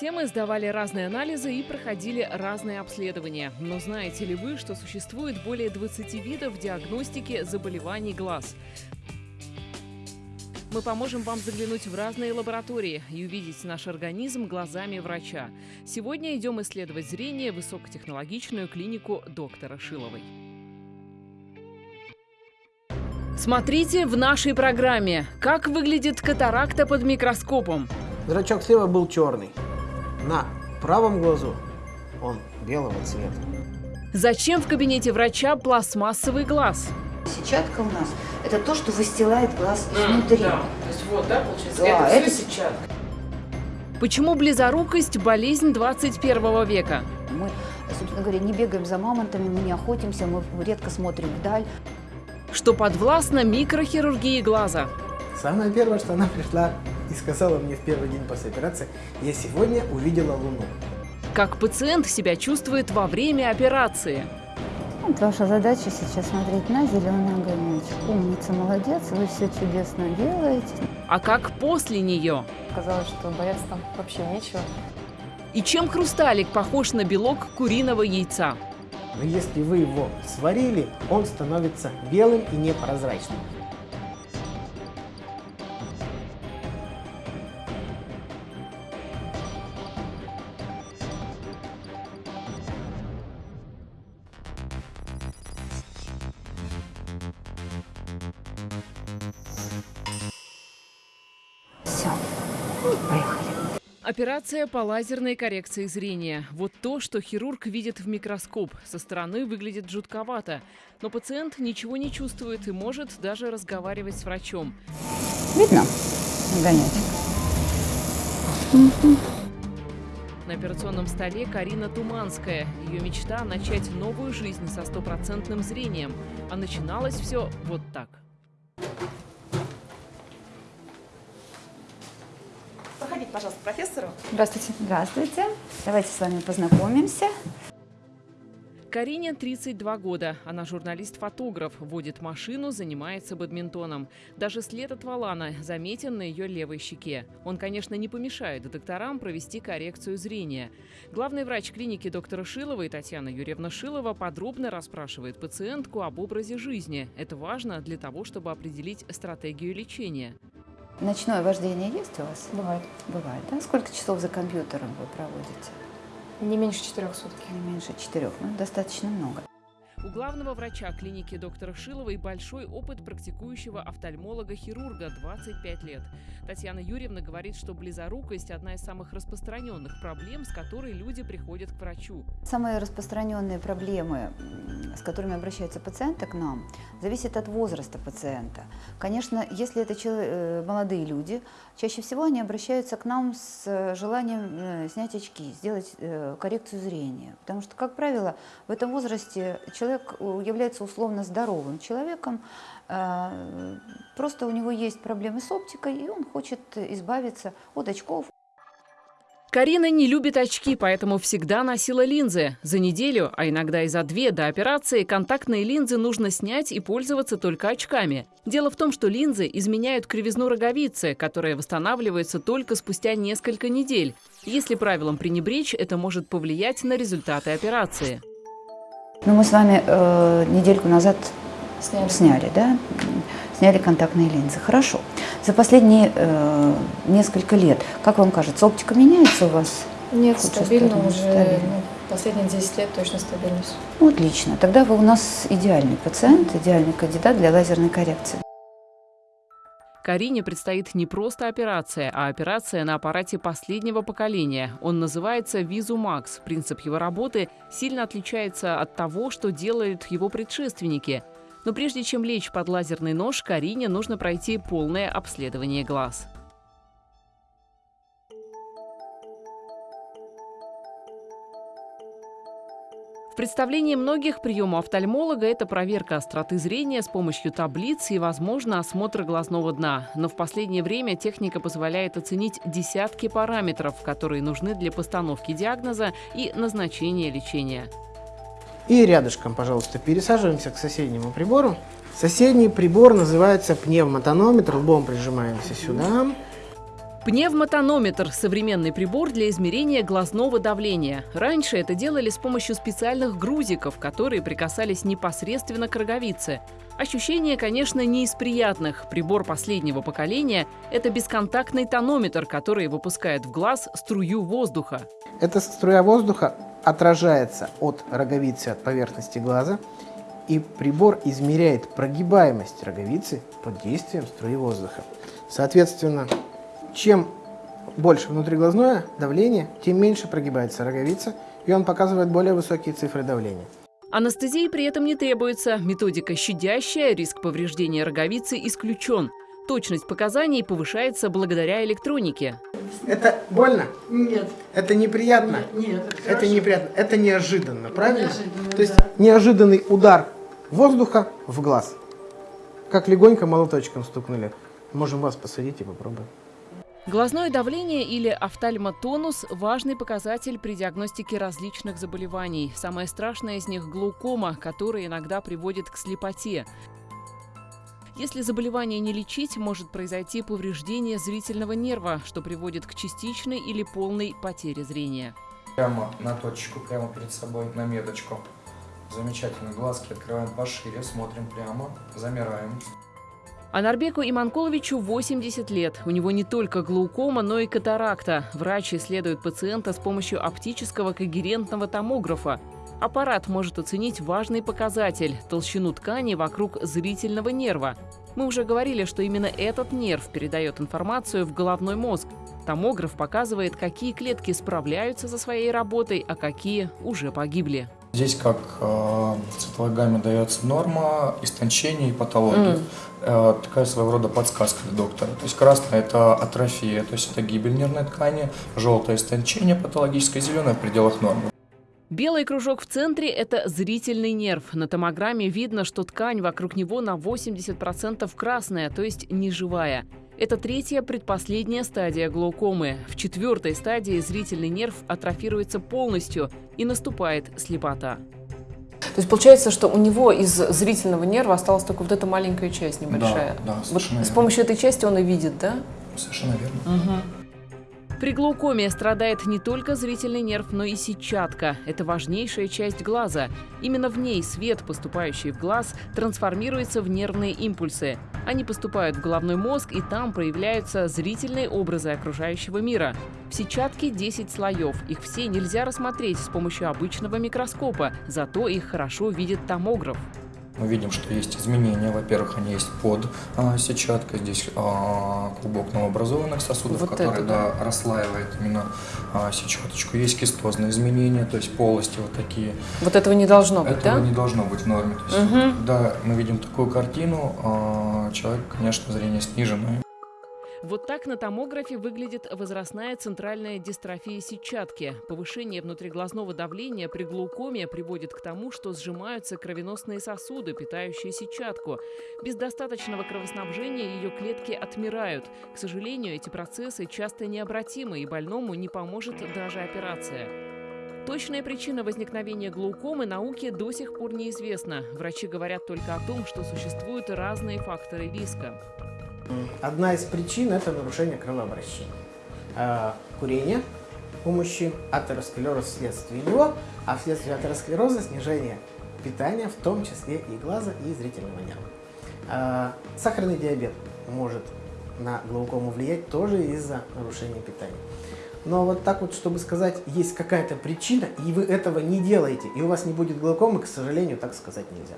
Все мы сдавали разные анализы и проходили разные обследования. Но знаете ли вы, что существует более 20 видов диагностики заболеваний глаз? Мы поможем вам заглянуть в разные лаборатории и увидеть наш организм глазами врача. Сегодня идем исследовать зрение в высокотехнологичную клинику доктора Шиловой. Смотрите в нашей программе, как выглядит катаракта под микроскопом. Зрачок слева был черный. На правом глазу он белого цвета. Зачем в кабинете врача пластмассовый глаз? Сетчатка у нас – это то, что выстилает глаз изнутри. Да, то есть вот, да, получается, Да, это, это сетчатка. Почему близорукость – болезнь 21 века? Мы, собственно говоря, не бегаем за мамонтами, мы не охотимся, мы редко смотрим вдаль. Что подвластно микрохирургии глаза? Самое первое, что она пришла и сказала мне в первый день после операции, я сегодня увидела Луну. Как пациент себя чувствует во время операции? Вот ваша задача сейчас смотреть на зеленый огонечек. Умница, молодец, вы все чудесно делаете. А как после нее? Казалось, что бояться там вообще нечего. И чем хрусталик похож на белок куриного яйца? Но если вы его сварили, он становится белым и непрозрачным. Поехали. Операция по лазерной коррекции зрения. Вот то, что хирург видит в микроскоп. Со стороны выглядит жутковато. Но пациент ничего не чувствует и может даже разговаривать с врачом. Видно огонечек? На операционном столе Карина Туманская. Ее мечта – начать новую жизнь со стопроцентным зрением. А начиналось все вот так. Пожалуйста, к профессору. Здравствуйте. Здравствуйте. Давайте с вами познакомимся. Карине 32 года. Она журналист-фотограф, водит машину, занимается бадминтоном. Даже след от валана заметен на ее левой щеке. Он, конечно, не помешает докторам провести коррекцию зрения. Главный врач клиники доктора Шилова и Татьяна Юрьевна Шилова подробно расспрашивает пациентку об образе жизни. Это важно для того, чтобы определить стратегию лечения. Ночное вождение есть у вас? Бывает. Бывает, да? Сколько часов за компьютером вы проводите? Не меньше четырех суток. Не меньше четырех. Ну, достаточно много. У главного врача клиники доктора Шиловой большой опыт практикующего офтальмолога-хирурга 25 лет. Татьяна Юрьевна говорит, что близорукость – одна из самых распространенных проблем, с которой люди приходят к врачу. Самые распространенные проблемы, с которыми обращаются пациенты к нам, зависят от возраста пациента. Конечно, если это э, молодые люди, чаще всего они обращаются к нам с э, желанием э, снять очки, сделать коррекцию зрения. Потому что, как правило, в этом возрасте человек э, является условно здоровым человеком, э, просто у него есть проблемы с оптикой, и он хочет избавиться от очков, Карина не любит очки, поэтому всегда носила линзы. За неделю, а иногда и за две до операции, контактные линзы нужно снять и пользоваться только очками. Дело в том, что линзы изменяют кривизну роговицы, которая восстанавливается только спустя несколько недель. Если правилам пренебречь, это может повлиять на результаты операции. Ну, мы с вами э, недельку назад Сняли. сняли, да? Сняли контактные линзы. Хорошо. За последние э, несколько лет, как вам кажется, оптика меняется у вас? Нет, стабильно стороны, уже. стабильно. ну, последние 10 лет точно стабильность. Ну, отлично. Тогда вы у нас идеальный пациент, идеальный кандидат для лазерной коррекции. Карине предстоит не просто операция, а операция на аппарате последнего поколения. Он называется Визумакс. Принцип его работы сильно отличается от того, что делают его предшественники. Но прежде чем лечь под лазерный нож, Карине нужно пройти полное обследование глаз. В представлении многих прием у офтальмолога – это проверка остроты зрения с помощью таблиц и, возможно, осмотр глазного дна. Но в последнее время техника позволяет оценить десятки параметров, которые нужны для постановки диагноза и назначения лечения. И рядышком, пожалуйста, пересаживаемся к соседнему прибору. Соседний прибор называется пневмотонометр. Лбом прижимаемся сюда. Пневмотонометр – современный прибор для измерения глазного давления. Раньше это делали с помощью специальных грузиков, которые прикасались непосредственно к роговице. Ощущение, конечно, не из приятных. Прибор последнего поколения – это бесконтактный тонометр, который выпускает в глаз струю воздуха. Эта струя воздуха отражается от роговицы, от поверхности глаза, и прибор измеряет прогибаемость роговицы под действием струи воздуха. Соответственно, чем больше внутриглазное давление, тем меньше прогибается роговица, и он показывает более высокие цифры давления. Анестезии при этом не требуется. Методика щадящая, риск повреждения роговицы исключен. Точность показаний повышается благодаря электронике. Это больно? Нет. Это неприятно? Нет, это Это хорошо. неприятно. Это неожиданно, правильно? Неожиданно, То есть да. неожиданный удар воздуха в глаз. Как легонько молоточком стукнули. Можем вас посадить и попробуем. Глазное давление или офтальмотонус – важный показатель при диагностике различных заболеваний. Самое страшное из них – глаукома, которая иногда приводит к слепоте. Если заболевание не лечить, может произойти повреждение зрительного нерва, что приводит к частичной или полной потере зрения. Прямо на точечку, прямо перед собой, на меточку. Замечательно. Глазки открываем пошире, смотрим прямо, замираем. Анарбеку Иманколовичу 80 лет. У него не только глаукома, но и катаракта. Врач исследует пациента с помощью оптического когерентного томографа. Аппарат может оценить важный показатель – толщину ткани вокруг зрительного нерва. Мы уже говорили, что именно этот нерв передает информацию в головной мозг. Томограф показывает, какие клетки справляются со своей работой, а какие уже погибли. Здесь как э, цитолограмме дается норма, истончение и патология. Э, такая своего рода подсказка для доктора. То есть красная это атрофия, то есть это гибель нервной ткани, желтое истончение патологическое, зеленое в пределах нормы. Белый кружок в центре – это зрительный нерв. На томограмме видно, что ткань вокруг него на 80% красная, то есть неживая. Это третья, предпоследняя стадия глаукомы. В четвертой стадии зрительный нерв атрофируется полностью и наступает слепота. То есть получается, что у него из зрительного нерва осталась только вот эта маленькая часть небольшая. Да, да, вот совершенно с верно. помощью этой части он и видит, да? Совершенно верно. При глаукоме страдает не только зрительный нерв, но и сетчатка. Это важнейшая часть глаза. Именно в ней свет, поступающий в глаз, трансформируется в нервные импульсы. Они поступают в головной мозг, и там проявляются зрительные образы окружающего мира. В сетчатке 10 слоев. Их все нельзя рассмотреть с помощью обычного микроскопа, зато их хорошо видит томограф. Мы видим, что есть изменения. Во-первых, они есть под а, сетчаткой. Здесь а, клубок новообразованных сосудов, Вот который это, да, расслаивает именно а, сетчаточку. Есть кистозные изменения, то есть полости вот такие. Вот этого не должно быть, Этого да? не должно быть в норме. То есть, когда мы видим такую картину, а, человек, конечно, зрение сниженное. Вот так на томографе выглядит возрастная центральная дистрофия сетчатки. Повышение внутриглазного давления при глаукоме приводит к тому, что сжимаются кровеносные сосуды, питающие сетчатку. Без достаточного кровоснабжения ее клетки отмирают. К сожалению, эти процессы часто необратимы, и больному не поможет даже операция. Точная причина возникновения глаукомы науке до сих пор неизвестна. Врачи говорят только о том, что существуют разные факторы риска. Одна из причин – это нарушение кровообращения. А, Курение у мужчин, атеросклероз вследствие него, а вследствие атеросклероза снижение питания, в том числе и глаза, и зрительного нерва. А, Сахарный диабет может на глаукому влиять тоже из-за нарушения питания. Но вот так вот, чтобы сказать, есть какая-то причина, и вы этого не делаете, и у вас не будет глаукомы, к сожалению, так сказать нельзя.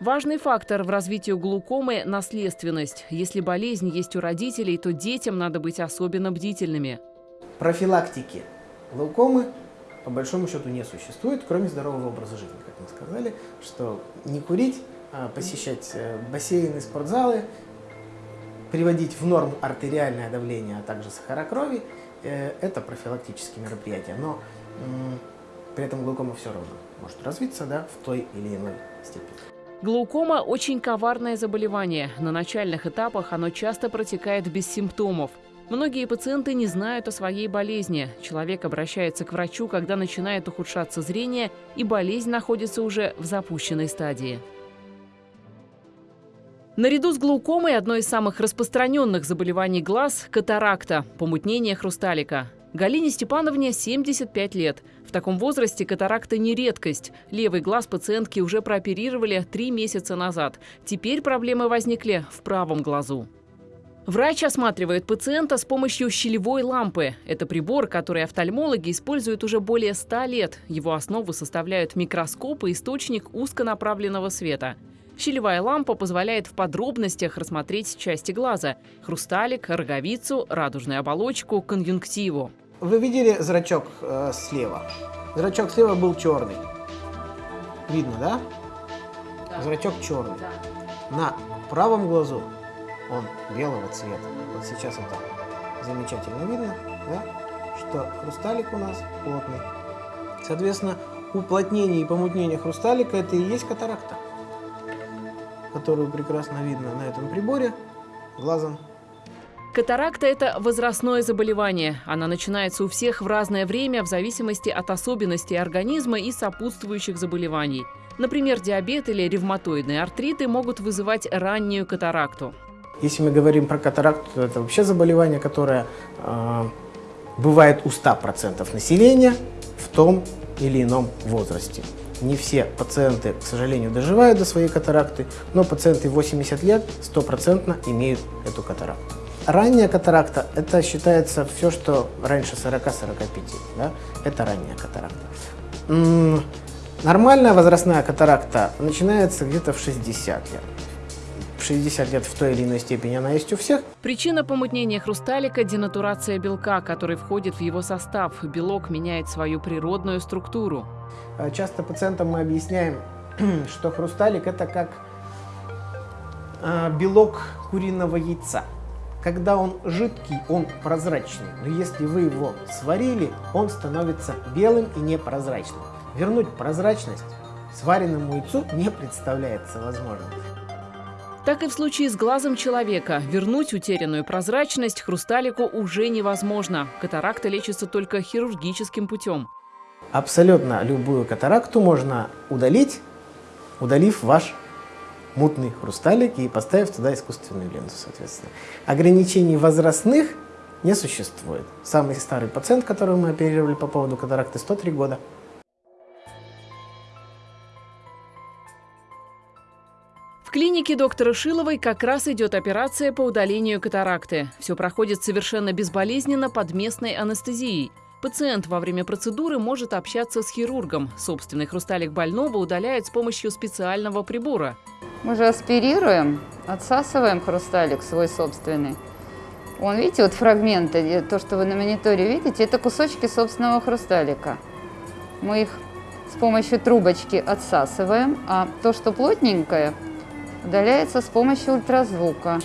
Важный фактор в развитии глаукомы – наследственность. Если болезнь есть у родителей, то детям надо быть особенно бдительными. Профилактики глаукомы по большому счету не существует, кроме здорового образа жизни, как мы сказали, что не курить, а посещать э, бассейны, спортзалы, приводить в норму артериальное давление, а также сахара крови это профилактические мероприятия. Но при этом глаукома все равно может развиться да, в той или иной степени. Глаукома – очень коварное заболевание. На начальных этапах оно часто протекает без симптомов. Многие пациенты не знают о своей болезни. Человек обращается к врачу, когда начинает ухудшаться зрение, и болезнь находится уже в запущенной стадии. Наряду с глаукомой одно из самых распространенных заболеваний глаз – катаракта – помутнение хрусталика. Галине Степановне 75 лет. В таком возрасте катаракта не редкость. Левый глаз пациентки уже прооперировали три месяца назад. Теперь проблемы возникли в правом глазу. Врач осматривает пациента с помощью щелевой лампы. Это прибор, который офтальмологи используют уже более 100 лет. Его основу составляют микроскоп и источник узконаправленного света. Щелевая лампа позволяет в подробностях рассмотреть части глаза – хрусталик, роговицу, радужную оболочку, конъюнктиву. Вы видели зрачок э, слева? Зрачок слева был черный. Видно, да? Зрачок черный. На правом глазу он белого цвета. Вот сейчас это замечательно видно, да? что хрусталик у нас плотный. Соответственно, уплотнение и помутнение хрусталика это и есть катаракта, которую прекрасно видно на этом приборе глазом. Катаракта – это возрастное заболевание. Она начинается у всех в разное время в зависимости от особенностей организма и сопутствующих заболеваний. Например, диабет или ревматоидные артриты могут вызывать раннюю катаракту. Если мы говорим про катаракту, то это вообще заболевание, которое э, бывает у 100% населения в том или ином возрасте. Не все пациенты, к сожалению, доживают до своей катаракты, но пациенты 80 лет стопроцентно имеют эту катаракту. Ранняя катаракта – это считается все, что раньше 40-45, да? это ранняя катаракта. Нормальная возрастная катаракта начинается где-то в 60 лет. В 60 лет в той или иной степени она есть у всех. Причина помутнения хрусталика – денатурация белка, который входит в его состав. Белок меняет свою природную структуру. Часто пациентам мы объясняем, что хрусталик – это как белок куриного яйца. Когда он жидкий, он прозрачный, но если вы его сварили, он становится белым и непрозрачным. Вернуть прозрачность сваренному яйцу не представляется возможным. Так и в случае с глазом человека. Вернуть утерянную прозрачность хрусталику уже невозможно. Катаракта лечится только хирургическим путем. Абсолютно любую катаракту можно удалить, удалив ваш мутный хрусталик и поставив туда искусственную ленту, соответственно. Ограничений возрастных не существует. Самый старый пациент, которого мы оперировали по поводу катаракты, 103 года. Клинике доктора Шиловой как раз идет операция по удалению катаракты. Все проходит совершенно безболезненно под местной анестезией. Пациент во время процедуры может общаться с хирургом. Собственный хрусталик больного удаляют с помощью специального прибора. Мы же аспирируем, отсасываем хрусталик свой собственный. Вон, видите, вот фрагменты, то, что вы на мониторе видите, это кусочки собственного хрусталика. Мы их с помощью трубочки отсасываем, а то, что плотненькое, удаляется с помощью ультразвука.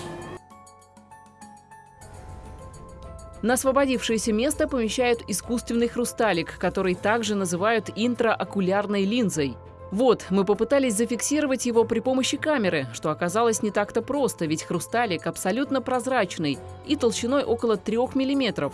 На освободившееся место помещают искусственный хрусталик, который также называют интраокулярной линзой. Вот, мы попытались зафиксировать его при помощи камеры, что оказалось не так-то просто, ведь хрусталик абсолютно прозрачный и толщиной около 3 мм.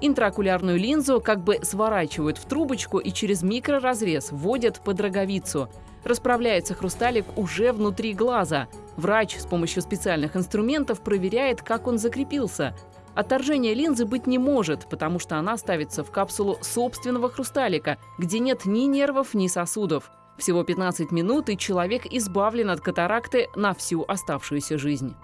Интраокулярную линзу как бы сворачивают в трубочку и через микроразрез вводят под роговицу. Расправляется хрусталик уже внутри глаза. Врач с помощью специальных инструментов проверяет, как он закрепился. Отторжения линзы быть не может, потому что она ставится в капсулу собственного хрусталика, где нет ни нервов, ни сосудов. Всего 15 минут, и человек избавлен от катаракты на всю оставшуюся жизнь.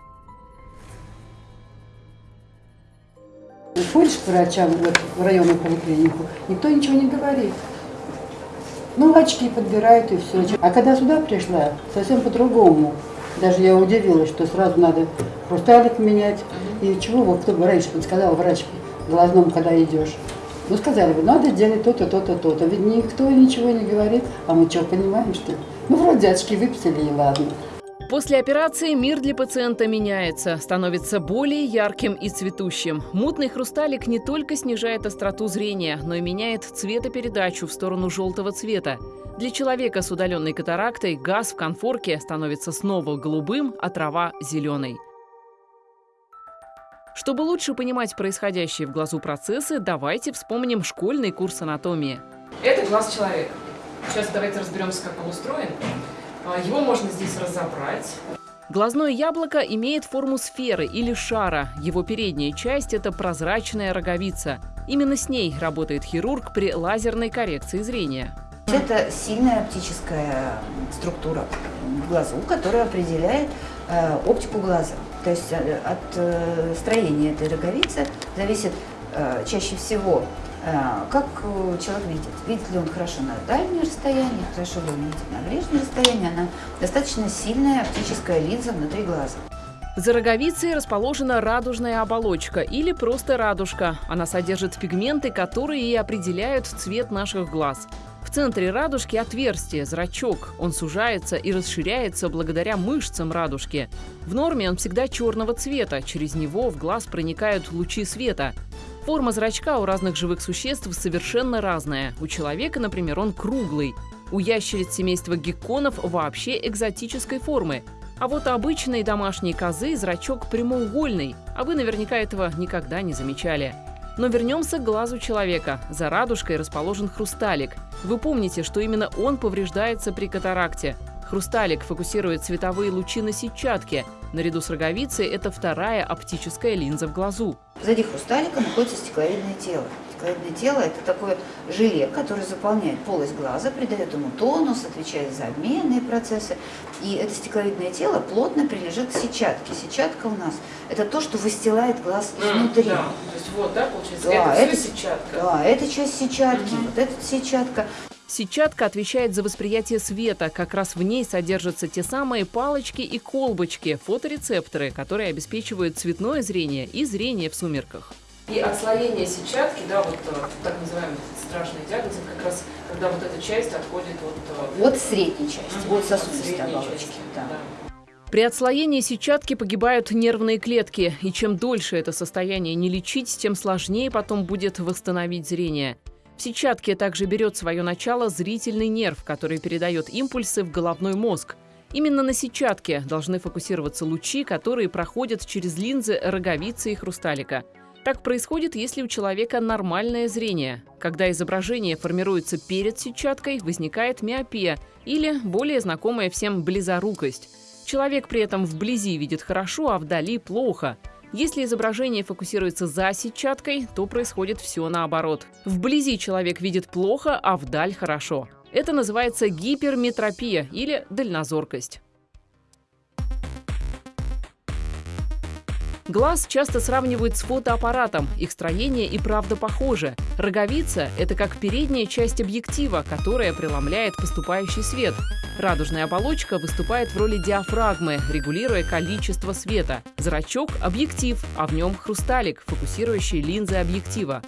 Ходишь к врачам вот, в районную поликлинику, никто ничего не говорит. Ну, очки подбирают и все. А когда сюда пришла, совсем по-другому. Даже я удивилась, что сразу надо хрусталик менять. И чего, вот кто бы раньше сказал врач глазному, когда идешь. Ну, сказали бы, надо делать то-то, то-то, то-то. Ведь никто ничего не говорит. А мы что, понимаем, что? Ну, вроде очки выписали, и ладно. После операции мир для пациента меняется, становится более ярким и цветущим. Мутный хрусталик не только снижает остроту зрения, но и меняет цветопередачу в сторону желтого цвета. Для человека с удаленной катарактой газ в конфорке становится снова голубым, а трава – зеленой. Чтобы лучше понимать происходящие в глазу процессы, давайте вспомним школьный курс анатомии. Это глаз человека. Сейчас давайте разберемся, как он устроен. А, Его можно здесь разобрать. Глазное яблоко имеет форму сферы или шара. Его передняя часть – это прозрачная роговица. Именно с ней работает хирург при лазерной коррекции зрения. Это сильная оптическая структура в глазу, которая определяет э, оптику глаза. То есть э, от э, строения этой роговицы зависит э, чаще всего, как э, человек видит. Видит ли он хорошо на дальнее расстояние, хорошо ли он видит на ближнее расстояние. Она достаточно сильная оптическая линза внутри глаза. За роговицей расположена радужная оболочка или просто радужка. Она содержит пигменты, которые и определяют цвет наших глаз. В центре радужки отверстие, зрачок. Он сужается и расширяется благодаря мышцам радужки. В норме он всегда черного цвета, через него в глаз проникают лучи света. Форма зрачка у разных живых существ совершенно разная. У человека, например, он круглый. У ящериц семейства гекконов вообще экзотической формы. А вот обычные домашние козы зрачок прямоугольный, а вы наверняка этого никогда не замечали. Но вернемся к глазу человека. За радужкой расположен хрусталик. Вы помните, что именно он повреждается при катаракте. Хрусталик фокусирует световые лучи на сетчатке. Наряду с роговицей это вторая оптическая линза в глазу. Сзади хрусталика находится стекловидное тело. Стекловидное тело – это такое желе, которое заполняет полость глаза, придает ему тонус, отвечает за обменные процессы. И это стекловидное тело плотно прилежит к сетчатке. Сетчатка у нас – это то, что выстилает глаз изнутри. Да, то есть вот, да, получается, Да, это, это- сетчатка. Да, это часть сетчатки, вот эта сетчатка. Сетчатка отвечает за восприятие света. Как раз в ней содержатся те самые палочки и колбочки, фоторецепторы, которые обеспечивают цветное зрение и зрение в сумерках. И отслоение сетчатки, да, вот э, так называемый страшный диагноз, это как раз когда вот эта часть отходит от, э, Вот средней части, вот от сосудистой средней оболочки. части, да. да. При отслоении сетчатки погибают нервные клетки, и чем дольше это состояние не лечить, тем сложнее потом будет восстановить зрение. Сетчатке также берет свое начало зрительный нерв, который передает импульсы в головной мозг. Именно на сетчатке должны фокусироваться лучи, которые проходят через линзы роговицы и хрусталика. Так происходит, если у человека нормальное зрение. Когда изображение формируется перед сетчаткой, возникает миопия или более знакомая всем близорукость. Человек при этом вблизи видит хорошо, а вдали плохо. Если изображение фокусируется за сетчаткой, то происходит все наоборот. Вблизи человек видит плохо, а вдаль хорошо. Это называется гиперметропия или дальнозоркость. Глаз часто сравнивают с фотоаппаратом. Их строение и правда похоже. Роговица – это как передняя часть объектива, которая преломляет поступающий свет. Радужная оболочка выступает в роли диафрагмы, регулируя количество света. Зрачок – объектив, а в нем хрусталик, фокусирующий линзы объектива.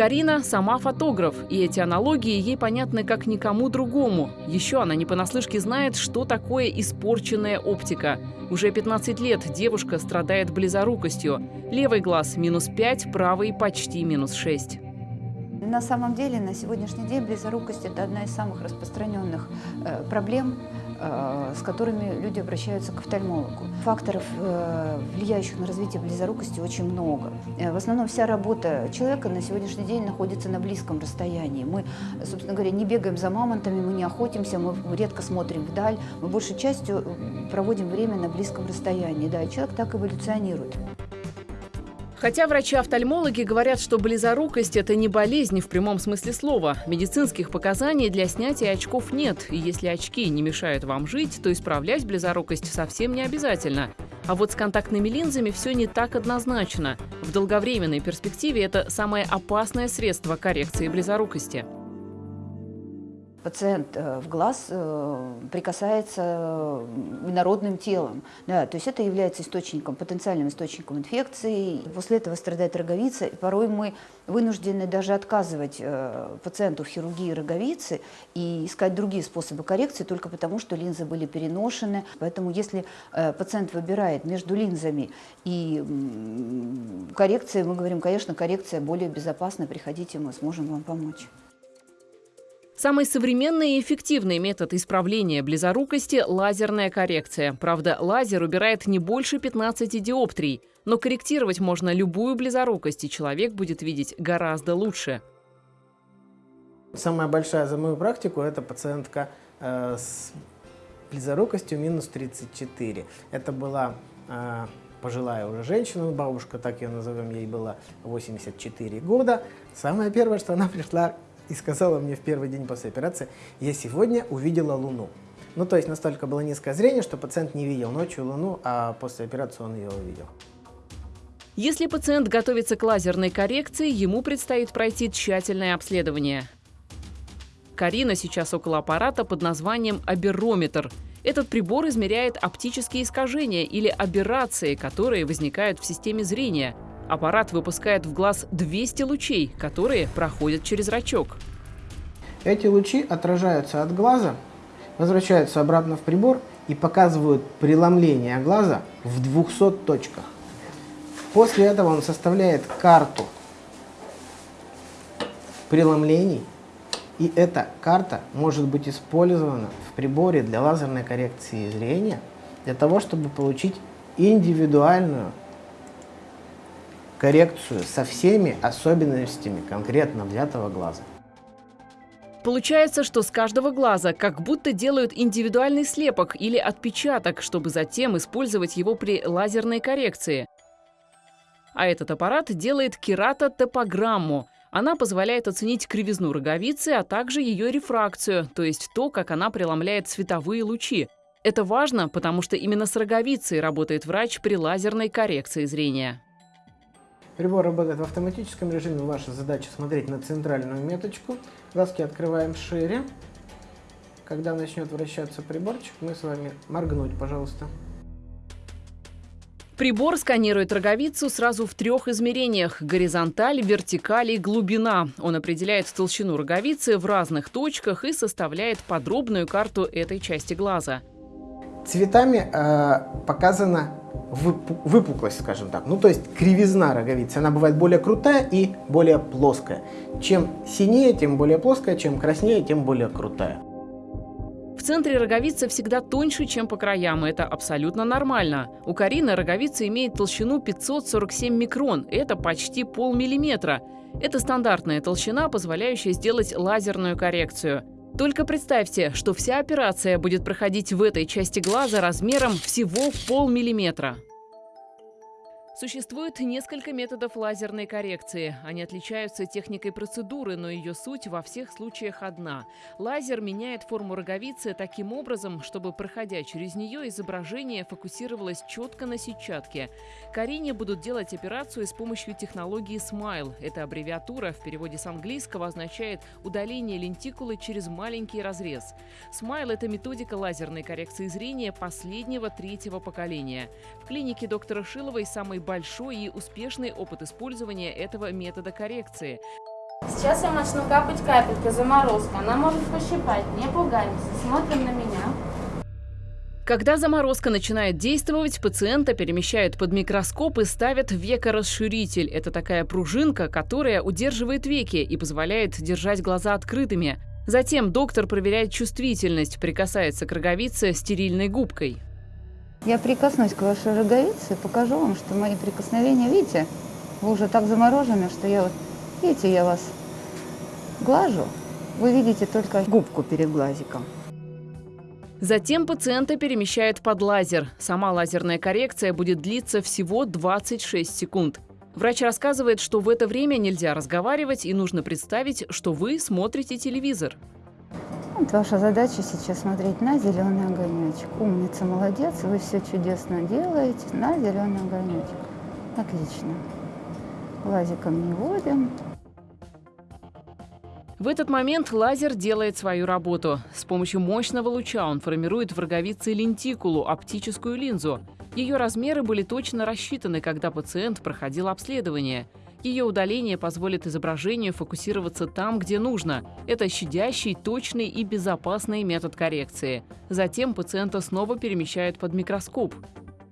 Карина сама фотограф, и эти аналогии ей понятны как никому другому. Еще она не понаслышке знает, что такое испорченная оптика. Уже 15 лет девушка страдает близорукостью. Левый глаз – минус 5, правый – почти минус 6. На самом деле, на сегодняшний день близорукость – это одна из самых распространенных э, проблем, с которыми люди обращаются к офтальмологу. Факторов, э, влияющих на развитие близорукости, очень много. Э, в основном вся работа человека на сегодняшний день находится на близком расстоянии. Мы, собственно говоря, не бегаем за мамонтами, мы не охотимся, мы редко смотрим вдаль, мы большей частью э, проводим время на близком расстоянии. Да, и человек так эволюционирует. Хотя врачи-офтальмологи говорят, что близорукость – это не болезнь в прямом смысле слова. Медицинских показаний для снятия очков нет. И если очки не мешают вам жить, то исправлять близорукость совсем не обязательно. А вот с контактными линзами все не так однозначно. В долговременной перспективе это самое опасное средство коррекции близорукости. Пациент э, в глаз э, прикасается инородным телом. Да, то есть это является источником, потенциальным источником инфекции. После этого страдает роговица. И порой мы вынуждены даже отказывать э, пациенту в хирургии роговицы и искать другие способы коррекции только потому, что линзы были переношены. Поэтому если пациент выбирает между линзами и коррекцией, мы говорим, конечно, коррекция более безопасна, приходите, мы сможем вам помочь. Самый современный и эффективный метод исправления близорукости – лазерная коррекция. Правда, лазер убирает не больше 15 диоптрий, но корректировать можно любую близорукость, и человек будет видеть гораздо лучше. Самая большая за мою практику – это пациентка э, с близорукостью минус 34. Это была э, пожилая уже женщина, бабушка, так ее назовем, ей было 84 года. Самое первое, что она пришла и сказала мне в первый день после операции, я сегодня увидела Луну. Ну, то есть настолько было низкое зрение, что пациент не видел ночью Луну, а после операции он ее увидел. Если пациент готовится к лазерной коррекции, ему предстоит пройти тщательное обследование. Карина сейчас около аппарата под названием аберрометр. Этот прибор измеряет оптические искажения или аберрации, которые возникают в системе зрения. Аппарат выпускает в глаз 200 лучей, которые проходят через зрачок. Эти лучи отражаются от глаза, возвращаются обратно в прибор и показывают преломление глаза в 200 точках. После этого он составляет карту преломлений, и эта карта может быть использована в приборе для лазерной коррекции зрения, для того, чтобы получить индивидуальную коррекцию со всеми особенностями конкретно взятого глаза. Получается, что с каждого глаза как будто делают индивидуальный слепок или отпечаток, чтобы затем использовать его при лазерной коррекции. А этот аппарат делает кератотопограмму. Она позволяет оценить кривизну роговицы, а также ее рефракцию, то есть то, как она преломляет световые лучи. Это важно, потому что именно с роговицей работает врач при лазерной коррекции зрения. Прибор работает в автоматическом режиме. Ваша задача смотреть на центральную меточку. Глазки открываем шире. Когда начнет вращаться приборчик, мы с вами моргнуть, пожалуйста. Прибор сканирует роговицу сразу в трех измерениях – горизонталь, вертикаль и глубина. Он определяет толщину роговицы в разных точках и составляет подробную карту этой части глаза. Цветами э, показана выпуклость, скажем так. Ну, то есть кривизна роговицы. Она бывает более крутая и более плоская. Чем синее, тем более плоская, чем краснее, тем более крутая. В центре роговица всегда тоньше, чем по краям, это абсолютно нормально. У Карины роговица имеет толщину 547 микрон, это почти полмиллиметра. Это стандартная толщина, позволяющая сделать лазерную коррекцию. Только представьте, что вся операция будет проходить в этой части глаза размером всего полмиллиметра. Существует несколько методов лазерной коррекции. Они отличаются техникой процедуры, но ее суть во всех случаях одна. Лазер меняет форму роговицы таким образом, чтобы, проходя через нее, изображение фокусировалось четко на сетчатке. Карине будут делать операцию с помощью технологии SMILE. Эта аббревиатура в переводе с английского означает «удаление лентикулы через маленький разрез». SMILE – это методика лазерной коррекции зрения последнего третьего поколения. В клинике доктора Шиловой самый большой и успешный опыт использования этого метода коррекции. Сейчас я начну капать капелька, заморозка. Она может пощипать. Не пугаемся. Смотрим на меня. Когда заморозка начинает действовать, пациента перемещают под микроскоп и ставят векорасширитель. Это такая пружинка, которая удерживает веки и позволяет держать глаза открытыми. Затем доктор проверяет чувствительность, прикасается к роговице стерильной губкой. Я прикоснусь к вашей роговице покажу вам, что мои прикосновения, видите, вы уже так заморожены, что я вот, видите, я вас глажу, вы видите только губку перед глазиком. Затем пациента перемещают под лазер. Сама лазерная коррекция будет длиться всего 26 секунд. Врач рассказывает, что в это время нельзя разговаривать и нужно представить, что вы смотрите телевизор. Вот ваша задача сейчас смотреть на зеленый огонечек. Умница, молодец, вы все чудесно делаете. На зеленый огонечек. Отлично. Лазиком не водим. В этот момент лазер делает свою работу. С помощью мощного луча он формирует в роговице лентикулу, оптическую линзу. Ее размеры были точно рассчитаны, когда пациент проходил обследование – ее удаление позволит изображению фокусироваться там, где нужно. Это щадящий, точный и безопасный метод коррекции. Затем пациента снова перемещают под микроскоп.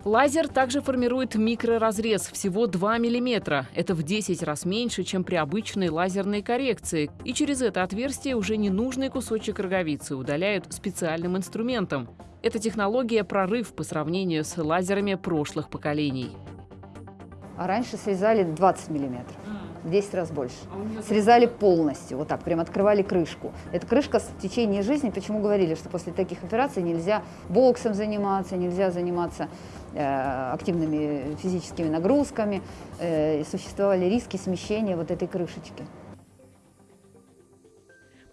Лазер также формирует микроразрез всего 2 мм. Это в 10 раз меньше, чем при обычной лазерной коррекции. И через это отверстие уже ненужный кусочек роговицы удаляют специальным инструментом. Эта технология – прорыв по сравнению с лазерами прошлых поколений а раньше срезали 20 миллиметров. в 10 раз больше. Срезали полностью, вот так, прям открывали крышку. Эта крышка в течение жизни, почему говорили, что после таких операций нельзя боксом заниматься, нельзя заниматься э, активными физическими нагрузками, э, существовали риски смещения вот этой крышечки.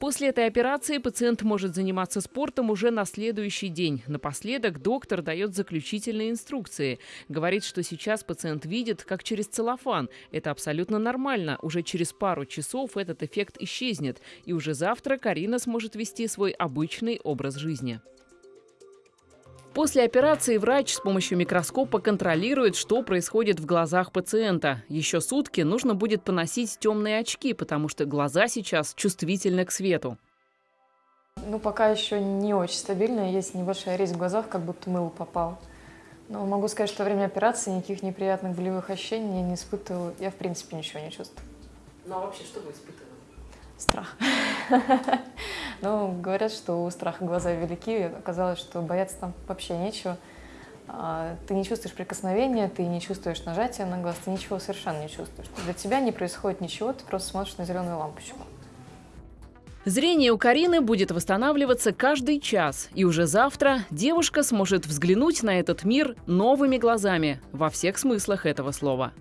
После этой операции пациент может заниматься спортом уже на следующий день. Напоследок доктор дает заключительные инструкции. Говорит, что сейчас пациент видит, как через целлофан. Это абсолютно нормально. Уже через пару часов этот эффект исчезнет. И уже завтра Карина сможет вести свой обычный образ жизни. После операции врач с помощью микроскопа контролирует, что происходит в глазах пациента. Еще сутки нужно будет поносить темные очки, потому что глаза сейчас чувствительны к свету. Ну, пока еще не очень стабильно, есть небольшая резь в глазах, как будто мыло попал. Но могу сказать, что во время операции никаких неприятных болевых ощущений я не испытываю. Я, в принципе, ничего не чувствую. Ну а вообще, что вы испытывали? Страх. Ну, говорят, что у страха глаза велики. Оказалось, что бояться там вообще нечего. А, Ты не чувствуешь прикосновения, ты не чувствуешь нажатия на глаз, ты ничего совершенно не чувствуешь. Для тебя не происходит ничего, ты просто смотришь на зеленую лампочку. Зрение у Карины будет восстанавливаться каждый час. И уже завтра девушка сможет взглянуть на этот мир новыми глазами во всех смыслах этого слова.